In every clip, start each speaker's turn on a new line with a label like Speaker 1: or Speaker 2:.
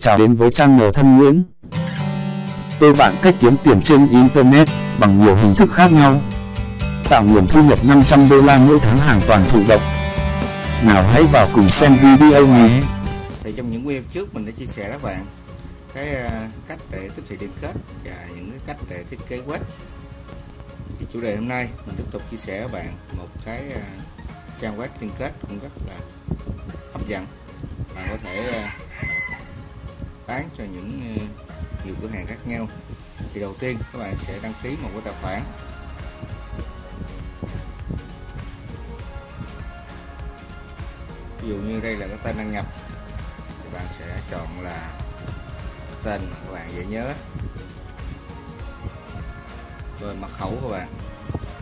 Speaker 1: Chào đến với channel thân Nguyễn. Tôi bạn cách kiếm tiền trên Internet, bằng nhiều hình thức khác nhau. Tạo nguồn thu nhập 500 đô la mỗi tháng hàng toàn thụ động. Nào hãy vào cùng xem video nhé.
Speaker 2: thì trong những video trước mình đã chia sẻ các bạn, cái ờ, cách để tiếp thị liên kết và những cái cách để thiết kế web thì chủ đề hôm nay mình tiếp tục chia sẻ các bạn một cái ờ, trang web liên kết cũng rất là hấp dẫn bạn có thể ờ, bán cho những ờ, nhiều cửa hàng khác nhau. Thì đầu tiên các bạn sẽ đăng ký một cái tài khoản. Ví dụ như đây là cái tên đăng nhập, thì bạn sẽ chọn là tên mà các bạn dễ nhớ. Rồi mật khẩu các bạn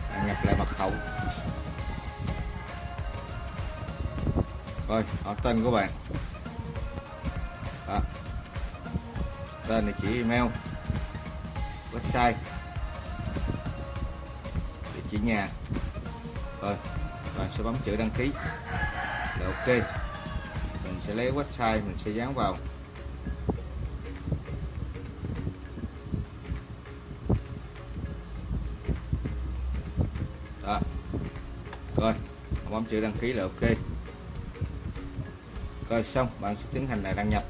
Speaker 2: bạn nhập lại mật khẩu. Rồi họ tên của bạn. Đó tên địa chỉ email, website. Địa chỉ nhà. Rồi bạn sẽ bấm chữ đăng ký. Là ok. Mình sẽ lấy website, mình sẽ dán vào. Đó. Rồi, bấm chữ đăng ký là ok. Rồi xong, bạn sẽ tiến hành là đăng nhập.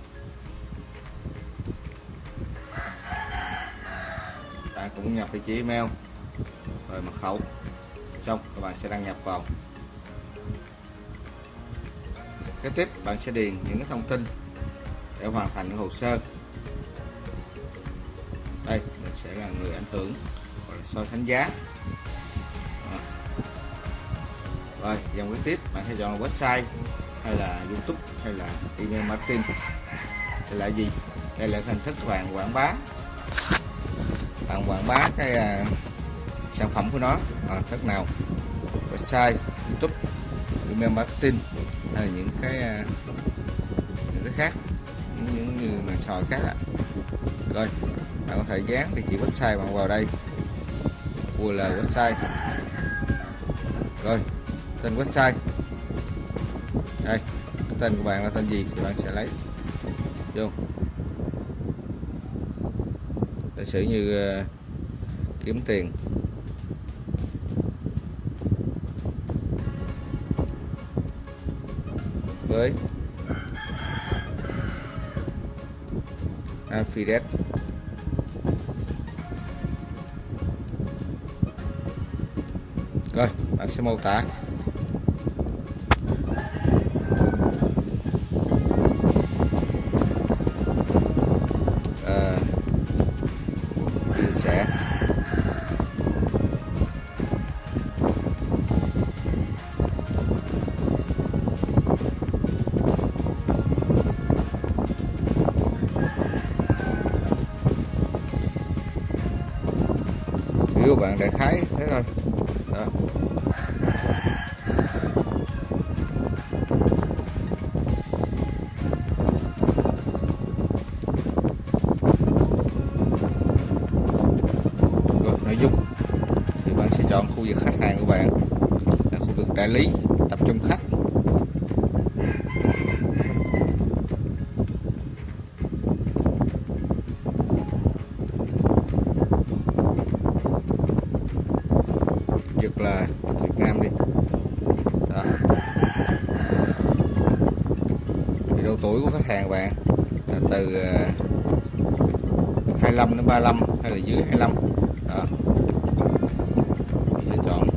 Speaker 2: Cũng nhập địa chỉ email. Rồi mật khẩu. Xong, các bạn sẽ đăng nhập vào. Kế tiếp, bạn sẽ điền những cái thông tin để hoàn thành hồ sơ. Đây, mình sẽ là người ảnh hưởng hoặc là so sánh giá. Rồi, dòng kế tiếp, bạn sẽ chọn website, hay là youtube, hay là email marketing. Đây là gì? Đây là hình thức các bạn quảng bá bạn quảng bá cái à, sản phẩm của nó. À, cách nào? Website youtube email marketing hay là những cái à, những cái khác những, những như mà sò khác ạ. Rồi bạn có thể dán địa chỉ website bạn vào đây. URL website. Rồi tên website. Đây cái tên của bạn là tên gì thì bạn sẽ lấy. Vô giả sử như uh, kiếm tiền. Với. Affiliate rồi bạn sẽ mô tả. Đại khái thế thôi. Đó. rồi, nội dung. Thì bạn sẽ chọn khu vực khách hàng của bạn là khu vực đại lý tập trung khách việc là Việt Nam đi. Đó. Thì độ tuổi của khách hàng bạn là từ ờ, 25 đến 35 hay là dưới 25 đó. Mình sẽ chọn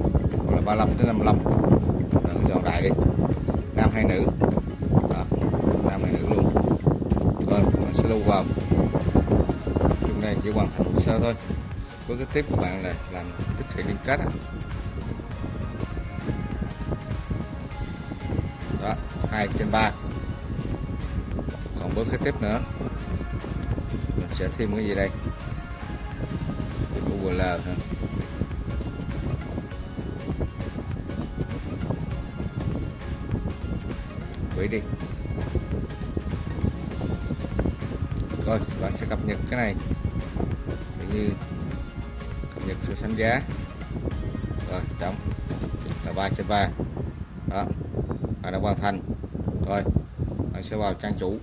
Speaker 2: là 35 đến 55 đó, mình chọn đại đi. Nam hay nữ? Đó. Nam hay nữ luôn. Rồi mình sẽ lưu vào. Chung này chỉ hoàn thành hồ sơ thôi. Với cái tiếp của bạn là làm tiếp thị liên kết 2 trên 3 còn bước kế tiếp nữa, mình sẽ thêm cái gì đây? Thêm URL nữa quỷ đi. Rồi, bạn sẽ cập nhật cái này. Ví như cập nhật sự sánh giá. Rồi, đóng. Là 3 trên 3 đó và đã hoàn thành rồi anh sẽ vào trang chủ.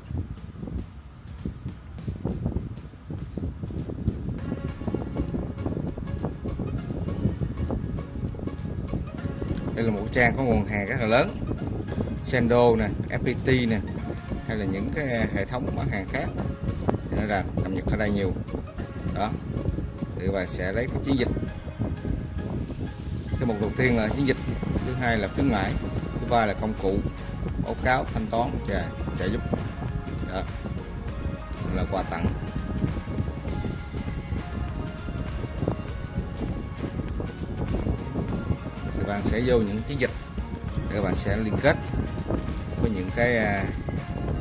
Speaker 2: Đây là một trang có nguồn hàng rất là lớn. Sendo nè FPT nè, hay là những cái hệ thống bán hàng khác. Thì nó là cập nhật ở đây nhiều. Đó, thì các bạn sẽ lấy cái chiến dịch. Cái mục đầu tiên là chiến dịch, thứ hai là khuyến mãi, thứ ba là công cụ báo cáo thanh toán và trợ giúp. Đó là quà tặng. Các bạn sẽ vô những chiến dịch các bạn sẽ liên kết với những cái à,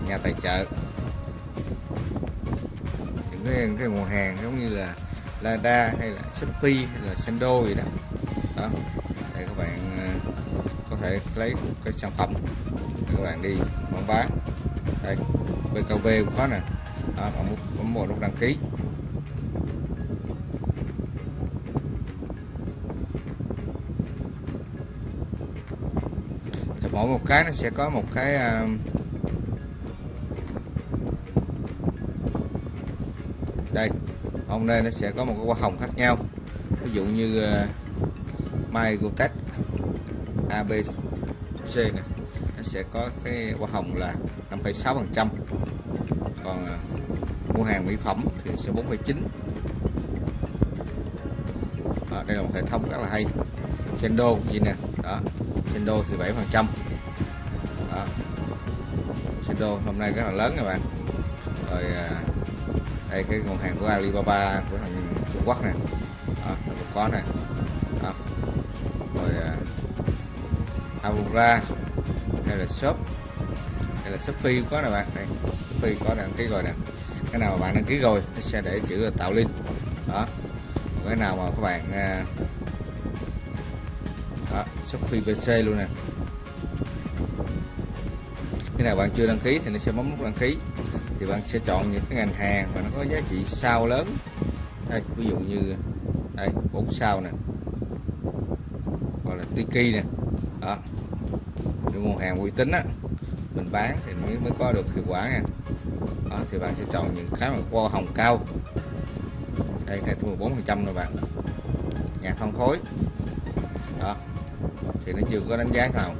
Speaker 2: nhà tài trợ. Những cái, cái nguồn hàng giống như là Lada hay là Shopee hay là Sendo gì đó. Đó để các bạn à, thể lấy cái sản phẩm. Các bạn đi bán bán đây BKB cũng có nè. Đó bạn bấm một nút đăng ký. Thì mỗi một cái nó sẽ có một cái à, đây hôm nay nó sẽ có một cái hoa hồng khác nhau. Ví dụ như uh, mai Gotech ABC này nó sẽ có cái hoa hồng là 5,6 phần trăm. Còn à, mua hàng mỹ phẩm thì sẽ 4,9 đó, đây là một hệ thống rất là hay. Sendo gì nè? Đó Sendo thì 7 phần trăm. Đó Sendo hôm nay rất là lớn các bạn. Rồi à, đây cái nguồn hàng của Alibaba của thằng Trung Quốc này đó, có này uh, Avura hay là shop? Hay là Shopee cũng có nè bạn. Đây Shopee có đăng ký rồi nè. Cái nào mà bạn đăng ký rồi nó sẽ để chữ là tạo link. Đó. Cái nào mà các bạn à, đó, Shopee PC luôn nè. Cái nào bạn chưa đăng ký thì nó sẽ bấm nút đăng ký. Thì bạn sẽ chọn những cái ngành hàng mà nó có giá trị sao lớn. Đây ví dụ như đây bốn sao nè. Gọi là tiki nè đó. Những nguồn hàng uy tín á, mình bán thì mới mới có được hiệu quả nha. Đó, thì bạn sẽ chọn những cái mà qua hồng cao. Đây đây 14 phần trăm rồi bạn. Nhà phân khối đó. Thì nó chưa có đánh giá nào.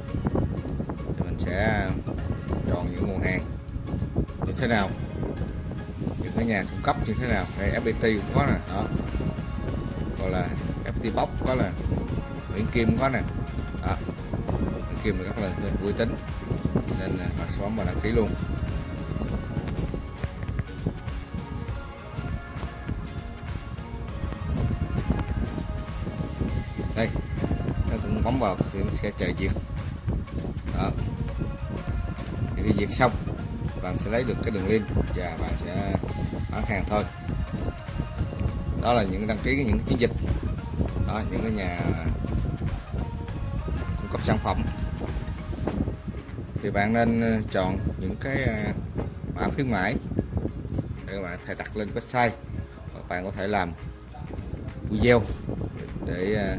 Speaker 2: Thì mình sẽ chọn những nguồn hàng như thế nào. Những cái nhà cung cấp như thế nào. Đây FPT cũng có nè. Đó. Gọi là FPT Box có là Nguyễn Kim có nè. Đó. Nguyễn Kim rất là vui tính. Nên bạn sẽ bấm vào đăng ký luôn. Đây, nó cũng bấm vào thì nó sẽ chờ diệt đó. Thì khi diệt xong, bạn sẽ lấy được cái đường link và bạn sẽ bán hàng thôi. Đó là những đăng ký những chiến dịch. Đó, những cái nhà cung cấp sản phẩm thì bạn nên ờ, chọn những cái à, mã khuyến mãi để các bạn thể đặt lên website. Hoặc bạn có thể làm video để à,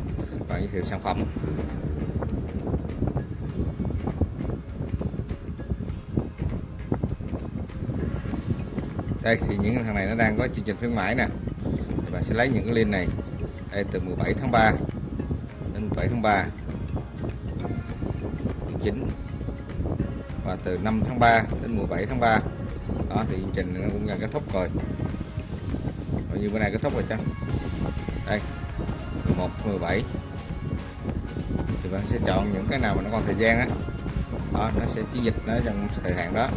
Speaker 2: bạn giới thiệu sản phẩm. Đây, thì những thằng này nó đang có chương trình khuyến mãi nè. Thì bạn sẽ lấy những cái link này. Đây, từ 17 tháng 3 đến 7 tháng 3 chương trình và từ 5 tháng 3 đến 17 tháng 3 đó thì chương trình nó cũng gần kết thúc rồi. Bao nhiêu bữa nay kết thúc rồi chăng? Đây 11 17 thì bạn sẽ chọn những cái nào mà nó còn thời gian á. Đó. đó, nó sẽ chiến dịch nó trong thời hạn đó.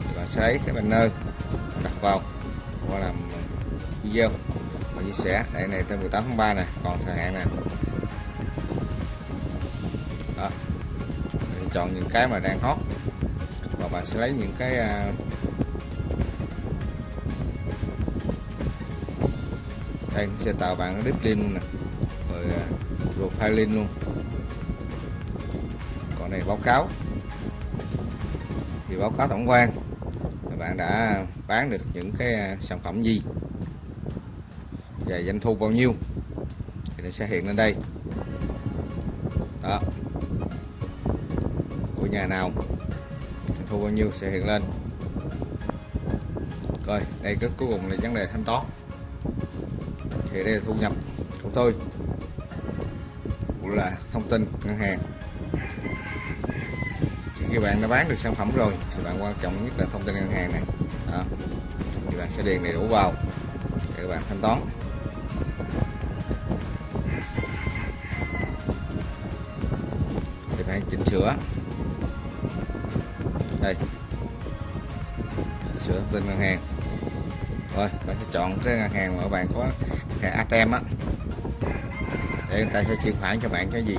Speaker 2: Thì bạn sẽ lấy cái banner đặt vào và làm video và chia sẻ. Đây này tới 18 tháng 3 nè còn thời hạn nè. Đó thì chọn những cái mà đang hot và bạn sẽ lấy những cái à, đây, sẽ tạo bạn cái link luôn nè, rồi à, profile link luôn. Còn này báo cáo. Thì báo cáo tổng quan. Bạn đã bán được những cái à, sản phẩm gì? Và doanh thu bao nhiêu? Thì nó sẽ hiện lên đây. Đó. Của nhà nào? Thu bao nhiêu sẽ hiện lên. Rồi, đây cái cuối cùng là vấn đề thanh toán. Thì đây là thu nhập của tôi, cũng là thông tin ngân hàng. Khi bạn đã bán được sản phẩm rồi, thì bạn quan trọng nhất là thông tin ngân hàng này. Đó. thì bạn sẽ điền đầy đủ vào để các bạn thanh toán. Thì bạn chỉnh sửa đây. Sửa bên ngân hàng. Rồi, bạn sẽ chọn cái ngân hàng mà bạn có thẻ ATM á. Để người ta sẽ chuyển khoản cho bạn cái gì?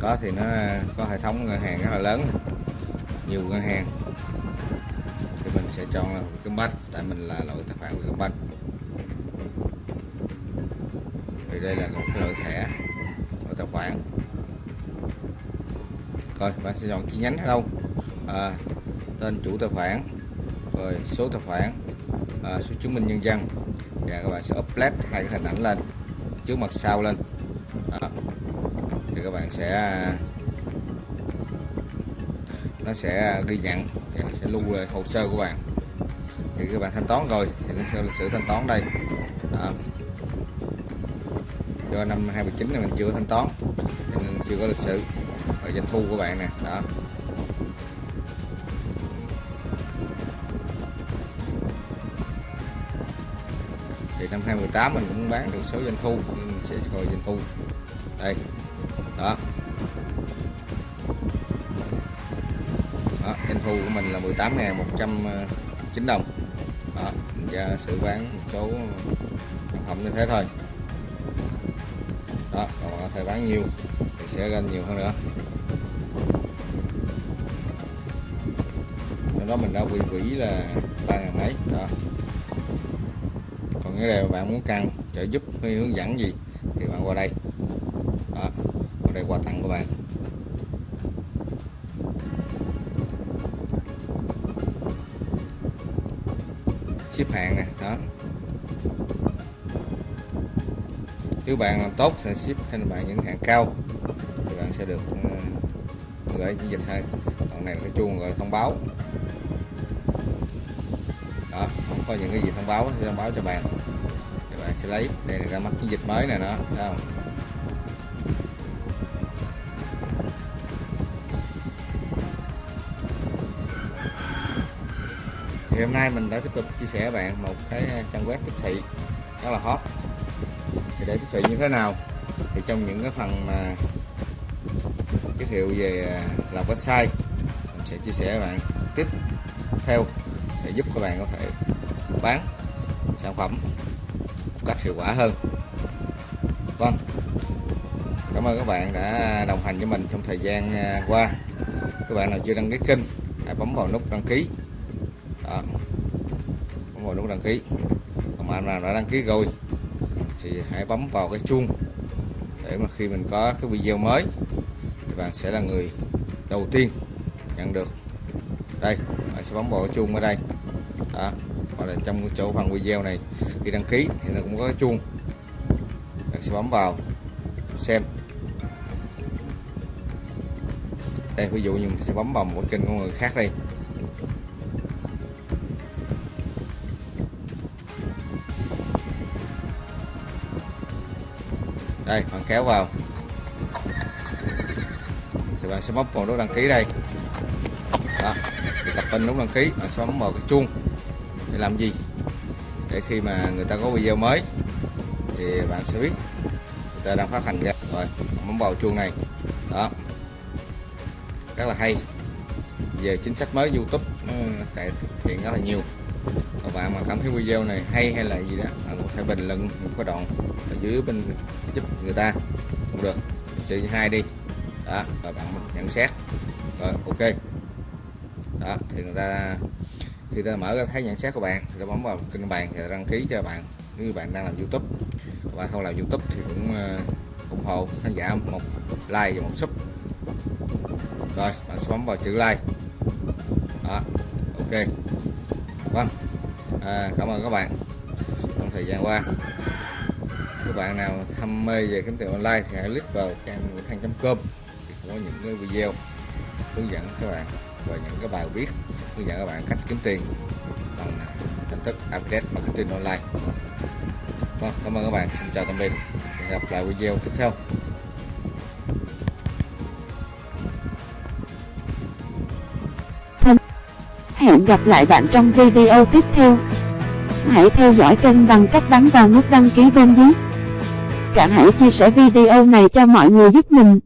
Speaker 2: Có thì nó có hệ thống ngân hàng rất là lớn nhiều ngân hàng. Thì mình sẽ chọn là Vietcombank, tại mình là loại tài khoản Vietcombank. Vì đây là một cái loại thẻ khoản rồi bạn sẽ chọn chi nhánh ở đâu? À, tên chủ tài khoản rồi số tài khoản à, số chứng minh nhân dân. Và các bạn sẽ upload hai cái hình ảnh lên trước mặt sau lên. À, thì các bạn sẽ nó sẽ ghi nhận và nó sẽ lưu lại hồ sơ của bạn. Thì các bạn thanh toán rồi thì nó sẽ lịch sử thanh toán đây. Đó do năm 2019 này mình chưa thanh toán nên chưa có lịch sử và doanh thu của bạn nè, đó. Thì năm 2018 mình cũng bán được số doanh thu nên mình sẽ coi doanh thu. Đây, đó. Đó, doanh thu của mình là 18.109 ờ, đồng. Đó và sự bán một số sản phẩm như thế thôi thời thể bán nhiều thì sẽ lên nhiều hơn nữa. Trong đó mình đã quỹ vĩ là ba ngàn mấy, đó. Còn cái này bạn muốn cần trợ giúp hay hướng dẫn gì thì bạn qua đây. Đó, qua đây quà tặng của bạn. Ship hàng nè, đó. Nếu bạn làm tốt sẽ ship hay bạn những hàng cao, thì bạn sẽ được ờ, gửi chiến dịch hơn còn này là cái chuông gọi là thông báo. Đó không có những cái gì thông báo thì thông báo cho bạn. Thì bạn sẽ lấy, đây là ra mắt chiến dịch mới này nó thấy không? Thì hôm nay mình đã tiếp tục chia sẻ với bạn một cái trang web tiếp thị, rất là hot để tiếp thị như thế nào. Thì trong những cái phần mà giới thiệu về à, làm website, mình sẽ chia sẻ với bạn tiếp theo để giúp các bạn có thể bán sản phẩm một cách hiệu quả hơn. Vâng cảm ơn các bạn đã đồng hành với mình trong thời gian à, qua. Các bạn nào chưa đăng ký kênh, hãy bấm vào nút đăng ký. Đó, bấm vào nút đăng ký. Còn bạn nào đã đăng ký rồi thì hãy bấm vào cái chuông để mà khi mình có cái video mới thì bạn sẽ là người đầu tiên nhận được. Đây, bạn sẽ bấm vào cái chuông ở đây. Đó, hoặc là trong chỗ phần video này khi đăng ký thì nó cũng có cái chuông. Bạn sẽ bấm vào xem. Đây, ví dụ như mình sẽ bấm vào một kênh của người khác đây. Đây, bạn kéo vào. Thì bạn sẽ bấm vào nút đăng ký đây. Đó, thì tập tin nút đăng ký, bạn sẽ bấm vào cái chuông để làm gì? Để khi mà người ta có video mới, thì bạn sẽ biết người ta đang phát hành ra. Rồi bấm vào chuông này. Đó. Rất là hay. Về chính sách mới YouTube cải thiện rất là nhiều. Các bạn mà cảm thấy video này hay hay là gì đó, bạn có thể bình luận một cái đoạn dưới bên giúp người ta. Cũng được sự hai đi. Đó rồi bạn nhận xét. Rồi ok. Đó thì người ta khi ta mở ra thấy nhận xét của bạn thì ta bấm vào kênh bạn thì đăng ký cho bạn. Nếu bạn đang làm youtube và không làm youtube thì cũng uh, ủng hộ khán giả một like và một sub. Rồi bạn sẽ bấm vào chữ like. Đó ok. Vâng. À, cảm ơn các bạn trong thời gian qua các bạn nào tham mê về kiếm tiền online thì hãy click vào trang nguyễn thăng.com thì có những cái video hướng dẫn các bạn và những cái bài viết hướng dẫn các bạn cách kiếm tiền bằng à, hình thức affiliate marketing online vâng cảm ơn các bạn xin chào tạm biệt hẹn gặp lại video tiếp theo
Speaker 3: hẹn gặp lại bạn trong video tiếp theo. Hãy theo dõi kênh bằng cách bấm vào nút đăng ký bên dưới cả hãy chia sẻ video này cho mọi người giúp mình.